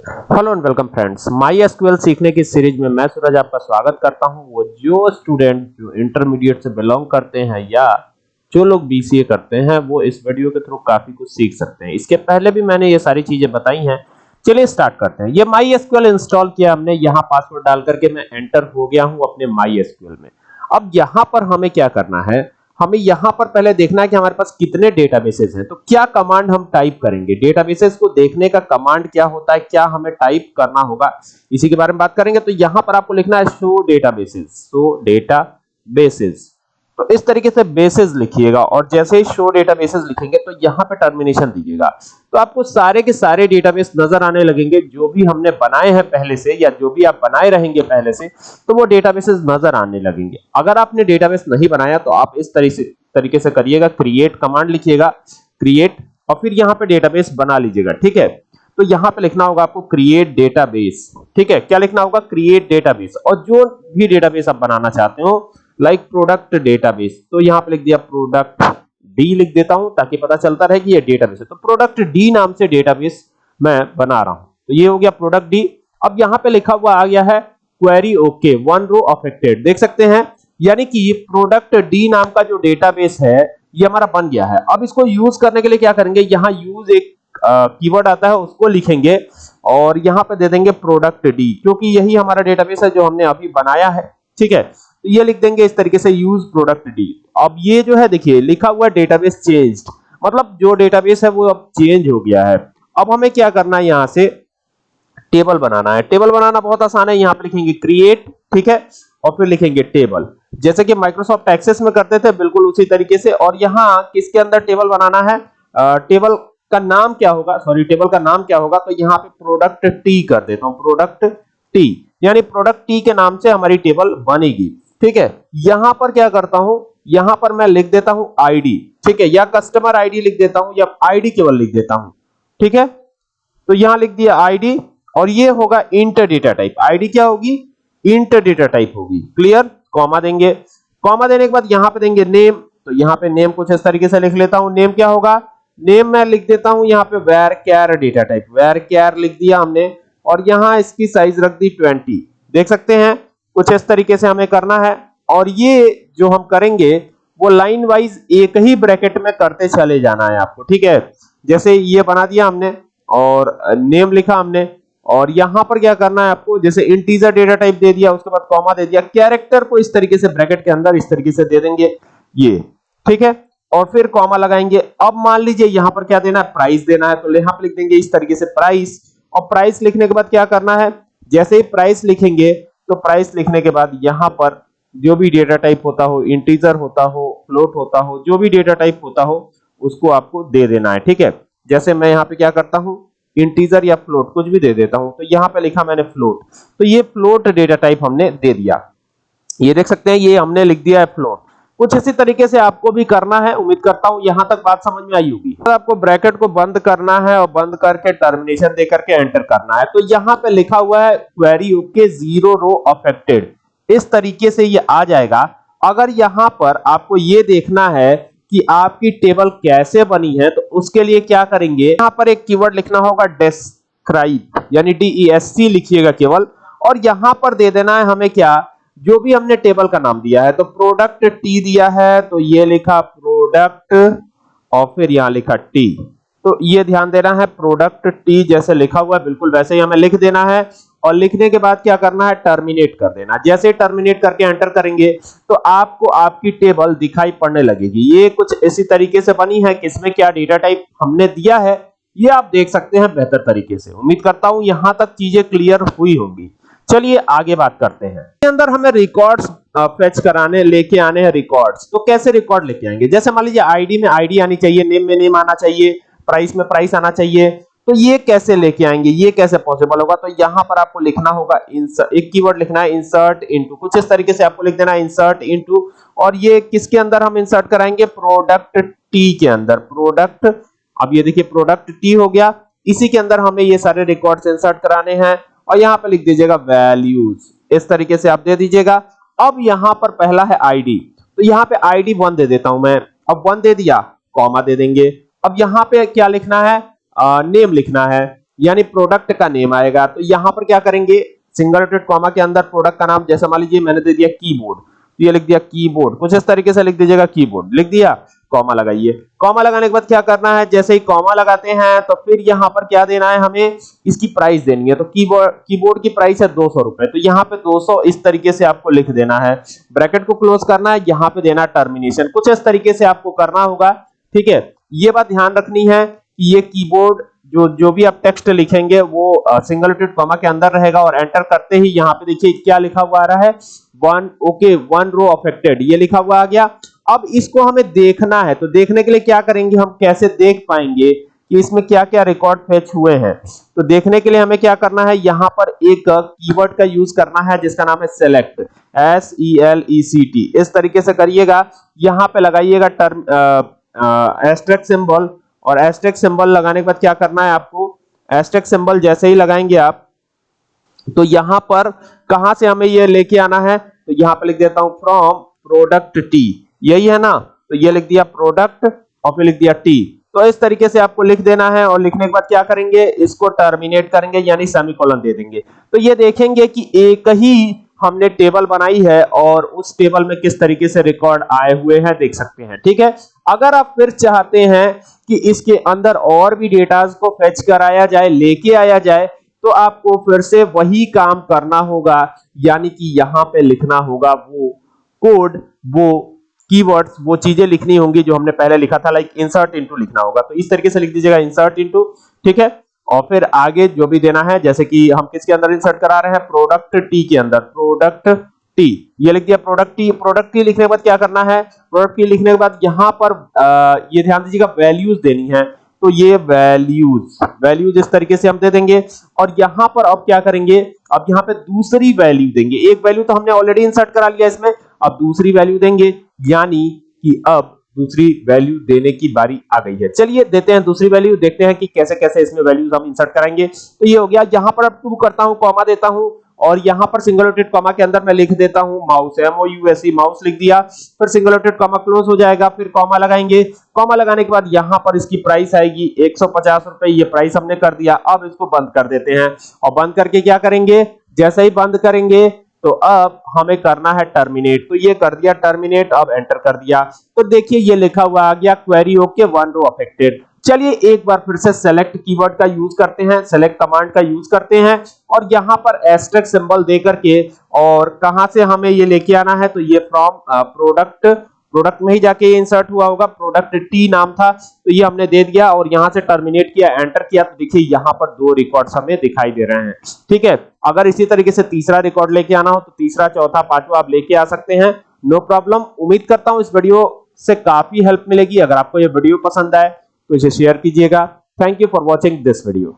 Hello and welcome friends my SQL सीखने की series में मैं सूरज आपका स्वागत करता हूँ। वो जो स्टूडेंट जो इंटरमीडिएट से बिलोंग करते हैं या जो लोग बीसीए करते हैं, वो इस वीडियो के थ्रू काफ़ी कुछ सीख सकते हैं। इसके पहले भी मैंने ये सारी चीज़ें बताई हैं। चलिए स्टार्ट करते हैं। ये माई एसक्यूएल इंस्टॉल किया हमने। यहाँ पासवर्ड डाल करके मैं एंटर हो गया हूँ अपने माई एसक्यूएल में। अब यहाँ पर हमें क्या करना है? हमें यहाँ पर पहले देखना है कि हमारे पास कितने डेटाबेसेस हैं। तो क्या कमांड हम टाइप करेंगे? डेटाबेसेस को देखने का कमांड क्या होता है? क्या हमें टाइप करना होगा? इसी के बारे में बात करेंगे। तो यहाँ पर आपको लिखना है शो डेटाबेसेस शो डेटाबेसेस तो इस तरीके से बेसिस लिखिएगा और जैसे ही शो डेटाबेसेस लिखेंगे तो यहाँ पे टर्मिनेशन दीजिएगा तो आपको सारे के सारे डेटाबेस नज़र आने लगेंगे, जो भी हमने बनाए हैं पहले से या जो भी आप बनाए रहेंगे पहले से तो वो डेटाबेसेस नज़र आने लगेंगे। अगर आपने डेटाबेस नहीं बनाया तो आप इस तरीके से तरीके से करिएगा क्रिएट कमांड लिखिएगा क्रिएट और फिर यहाँ पे डेटाबेस बना लीजिएगा, ठीक है? तो यहाँ पे लिखना होगा आपको क्रिएट डेटाबेस ठीक है? क्या लिखना होगा? क्रिएट डेटाबेस और जो भी डेटाबेस आप बनाना चाहते हो लाइक प्रोडक्ट डेटाबेस तो यहाँ पे लिख दिया प्रोडक्ट डी लिख देता हूँ ताकि पता चलता रहे कि ये डेटाबेस है। तो प्रोडक्ट डी नाम से डेटाबेस मैं बना रहा हूँ। तो ये हो गया प्रोडक्ट डी अब यहाँ पे लिखा हुआ आ गया है query okay one row affected देख सकते हैं, यानी कि ये प्रोडक्ट डी नाम का जो डेटाबेस है, ये हमारा बन गया है। अब इसको यूज़ करने के लिए क्या करेंगे? यहाँ यूज़ एक कीवर्ड आता है, उसको लिखेंगे और यहाँ पे दे देंगे प्रोडक्ट डी क्योंकि यही हमारा डेटाबेस है जो हमने अभी बनाया है। ठीक है? तो ये लिख देंगे इस तरीके से यूज़ प्रोडक्ट डी अब ये जो है, देखिए, लिखा हुआ डेटाबेस चेंज्ड मतलब जो डेटाबेस है वो अब चेंज हो गया है. अब हमें क्या करना है यहाँ से? टेबल बनाना है. टेबल बनाना बहुत आसान है. यहाँ पे लिखेंगे क्रिएट ठीक है? और फिर लिखेंगे टेबल जैसे कि माइक्रोसॉफ्ट एक्सेस में करते थे, बिल्कुल उसी तरीके से. और यहाँ किसके अंदर टेबल बनाना है? टेबल का नाम क्या होगा? सॉरी टेबल का नाम क्या होगा? तो यहाँ पे प्रोडक्ट टी कर देता हूँ. प्रोडक्ट टी यानी प्रोडक्ट टी के नाम से हमारी टेबल बनेगी. ठीक है? यहाँ पर क्या करता हूँ? यहाँ पर मैं लिख देता हूँ आईडी ठीक है? या कस्टमर आईडी लिख देता हूँ या आईडी केवल लिख देता हूँ। ठीक है? तो यहाँ लिख दिया आईडी और ये होगा इंटर डेटा टाइप आईडी क्या होगी? इंटर डेटा टाइप होगी। क्लियर कॉमा देंगे। कॉमा देने के बाद यहाँ पे देंगे नेम तो यहाँ पे नेम कुछ इस तरीके से लिख लेता हूँ। नेम क्या होगा? नेम मैं लिख देता हूँ यहाँ पे varchar data type varchar लिख दिया हमने और यहाँ इसकी साइज़ रख दी 20 देख सकते हैं? कुछ इस तरीके से हमें करना है। और ये जो हम करेंगे, वो लाइन वाइज एक ही ब्रैकेट में करते चले जाना है आपको, ठीक है? जैसे ये बना दिया हमने और नेम लिखा हमने। और यहाँ पर क्या करना है आपको? जैसे इंटीजर डेटा टाइप दे दिया, उसके बाद कॉमा दे दिया कैरेक्टर को इस तरीके से ब्रैकेट के अंदर इस तरीके से दे देंगे, ये, ठीक है? और फिर कॉमा लगाएँगे। अब मान लीजिए यहाँ पर क्या देना है? प्राइस देना है तो यहाँ पर लिख देंगे इस तरीके से प्राइस और प्राइस लिखने के बाद क्या करना है? जैसे ही प्राइस लिखेंगे तो प्राइस लिखने के बाद यहाँ पर जो भी डेटा टाइप होता हो इंटीजर होता हो फ्लोट होता हो, जो भी डेटा टाइप होता हो, उसको आपको दे देना है, ठीक है? जैसे मैं यहाँ पे क्या करता हूँ? इंटीजर या फ्लोट कुछ भी दे देता हूँ। तो यहाँ पे लिखा मैंने फ्लोट तो ये फ्लोट डेटा टाइप हमने दे दिया। ये देख सकते हैं, ये हमने लिख दिया है फ्लोट कुछ इसी तरीके से आपको भी करना है। उम्मीद करता हूँ यहाँ तक बात समझ में आई होगी। तो आपको ब्रैकेट को बंद करना है और बंद करके टर्मिनेशन दे करके एंटर करना है तो यहाँ पे लिखा हुआ है query okay zero row affected इस तरीके से ये आ जाएगा। अगर यहाँ पर आपको ये देखना है कि आपकी टेबल कैसे बनी है तो उसके लिए क्या करेंगे? यहाँ पर एक कीवर्ड लिखना होगा डिस्क्राइब यानी डी ई एस सी लिखिएगा केवल। और यहाँ पर दे देना है हमें क्या? जो भी हमने टेबल का नाम दिया है तो प्रोडक्ट टी दिया है तो ये लिखा प्रोडक्ट और फिर यहाँ लिखा टी तो ये ध्यान देना है प्रोडक्ट टी जैसे लिखा हुआ है, बिल्कुल वैसे ही हमें लिख देना है, और लिखने के बाद क्या करना है टर्मिनेट कर देना। जैसे टर्मिनेट करके एंटर करेंगे तो आपको आपकी टेबल दिखाई पड़ने लगेगी। ये कुछ इसी तरीके से बनी है, किसमें क्या डेटा टाइप हमने दिया है, ये आप देख सकते हैं बेहतर तरीके से। उम्मीद करता हूँ यहाँ तक चीज़ें क्लियर हुई होंगी। चलिए आगे बात करते हैं। इसके अंदर हमें रिकॉर्ड्स फेच कराने, लेके आने हैं रिकॉर्ड्स तो कैसे रिकॉर्ड लेके आएँगे? जैसे मान लीजिए आईडी में आईडी आनी चाहिए नेम में नेम आना चाहिए प्राइस में प्राइस आना चाहिए तो ये कैसे लेके आएँगे? ये कैसे पॉसिबल होगा? तो यहाँ पर आपको लिखना होगा एक कीवर्ड लिखना है इंसर्ट इनटू कुछ इस तरीके से आपको लिख देना है इंसर्ट इनटू और ये किसके अंदर हम इंसर्ट कराएँगे? प्रोडक्ट टी के अंदर। प्रोडक्ट अब ये देखिए प्रोडक्ट टी हो गया। इसी के अंदर हमें ये सारे रिकॉर्ड्स इंसर्ट कराने हैं। और यहाँ पे लिख दीजिएगा वैल्यूज़ इस तरीके से आप दे दीजिएगा। अब यहाँ पर पहला है आईडी तो यहाँ पे आईडी वन दे देता हूँ मैं। अब वन दे दिया कॉमा दे देंगे। अब यहाँ पे क्या लिखना है? आ, नेम लिखना है। यानी प्रोडक्ट का नेम आएगा। तो यहाँ पर क्या करेंगे? सिंगल डॉटेड कॉमा के अंदर प्रोडक्ट का नाम जैसे मान लीजिए मैंने दे दिया कीबोर्ड तो ये लिख दिया कीबोर्ड कुछ इस तरीके से लिख दीजिएगा कीबोर्ड लिख दिया? कॉमा लगाइए। कॉमा लगाने के बाद क्या करना है? जैसे ही कॉमा लगाते हैं तो फिर यहाँ पर क्या देना है हमें? इसकी प्राइस देनी है। तो कीबोर्ड कीबोर्ड की प्राइस है 200 रुपए। तो यहाँ पे 200 इस तरीके से आपको लिख देना है। ब्रैकेट को क्लोज करना है, यहाँ पे देना टर्मिनेशन कुछ इस तरीके से आपको करना होगा। ठीक है? ये बात ध्यान रखनी है कि ये कीबोर्ड जो जो भी आप टेक्स्ट लिखेंगे, वो सिंगल डॉटेड कॉमा के अंदर रहेगा और एंटर करते ही यहाँ पे देखिए क्या लिखा हुआ आ रहा है। One okay one row affected ये लिखा हुआ आ गया। अब इसको हमें देखना है तो देखने के लिए क्या करेंगे, हम कैसे देख पाएँगे कि इसमें क्या क्या रिकॉर्ड फेच हुए हैं। तो देखने के लिए हमें क्या करना है, यहाँ पर एक कीवर्ड का यूज़ करना है, जिसका नाम है select S E L E C T इस तरीके से करिएगा, यहाँ पे लगाइएगा टर्म एस्ट्रेक सिंबल और एस्ट्रेक सिंबल लगाने के बाद क्या करना है आपको एस्ट्रेक सिंबल जैसे ही लगाएँगे आप तो यहाँ पर कहाँ से हमें ये लेके आना है तो यहाँ पर लिख देता हूँ फ्रॉम प्रोडक्ट टी यही है ना? तो ये लिख दिया प्रोडक्ट और फिर लिख दिया टी तो इस तरीके से आपको लिख देना है और लिखने के बाद क्या करेंगे? इसको टर्मिनेट करेंगे, यानी सेमीकोलन दे देंगे। तो ये देखेंगे कि एक ही हमने टेबल बनाई है और उस टेबल में किस तरीके से रिकॉर्ड आए हुए हैं, देख सकते हैं, ठीक है? अगर आप फिर चाहते हैं कि इसके अंदर और भी डेटाज को फेच कराया जाए, लेके आया जाए तो आपको फिर से वही काम करना होगा, यानी कि यहाँ पे लिखना होगा वो कोड वो कीवर्ड्स वो चीज़ें लिखनी होंगी जो हमने पहले लिखा था लाइक इंसर्ट इनटू लिखना होगा। तो इस तरीके से लिख दीजिएगा इंसर्ट इनटू ठीक है? और फिर आगे जो भी देना है जैसे कि हम किसके अंदर इंसर्ट करा रहे हैं? प्रोडक्ट टी के अंदर। प्रोडक्ट टी ये लिख दिया प्रोडक्ट टी प्रोडक्ट टी लिखने के बाद क्या करना है? प्रोडक्ट टी लिखने के बाद यहाँ पर आ, ये ध्यान दीजिएगा वैल्यूज़ देनी है। तो ये वैल्यूज़ वैल्यूज़ इस तरीके से हम दे देंगे। और यहाँ पर अब क्या करेंगे? अब यहाँ पे दूसरी वैल्यू देंगे। एक वैल्यू तो हमने ऑलरेडी इंसर्ट करा लिया इसमें। अब दूसरी वैल्यू देंगे, यानी कि अब दूसरी वैल्यू देने की बारी आ गई है। चलिए देते हैं दूसरी वैल्यू देखते हैं कि कैसे कैसे इसमें वैल्यूज़ हम इंसर्ट करेंगे। तो ये हो गया, यहाँ पर अब टू करता हूँ कॉमा देता हूँ, और यहाँ पर सिंगल डॉटेड कॉमा के अंदर मैं लिख देता हूँ mouse M O U S E mouse लिख दिया। फिर सिंगल डॉटेड कॉमा क्लोज हो जाएगा, फिर कॉमा लगाएँगे। कॉमा लगाने के बाद यहाँ पर इसकी प्राइस आएगी 150 रुपए, ये प्राइस हमने कर दिया। अब इसको बंद कर देते हैं, और बंद करके क्या करेंगे? जैसे ही बंद करेंगे तो अब हमें करना है टर्मिनेट तो ये कर दिया टर्मिनेट अब एंटर कर दिया। तो देखिए, ये लिखा हुआ आ गया query okay one row affected चलिए, एक बार फिर से सेलेक्ट कीवर्ड का यूज़ करते हैं सेलेक्ट कमांड का यूज़ करते हैं, और यहाँ पर एस्ट्रिक सिंबल दे करके और कहाँ से हमें ये लेके आना है तो ये फ्रॉम प्रोडक्ट प्रोडक्ट में ही जाके ये इंसर्ट हुआ होगा। प्रोडक्ट टी नाम था तो ये हमने दे दिया और यहाँ से टर्मिनेट किया एंटर किया। तो देखिए, यहाँ पर दो रिकॉर्ड्स हमें दिखाई दे रहे हैं। ठीक है? अगर इसी तरीके से तीसरा रिकॉर्ड लेके आना हो तो तीसरा, चौथा, पांचवा आप लेके आ सकते हैं। नो प्रॉब्लम उम्मीद करता हूँ इस वीडियो से काफ़ी हेल्प मिलेगी। अगर आपको ये वीडियो पसंद आए तो इसे शेयर कीजिएगा। Thank you for watching this video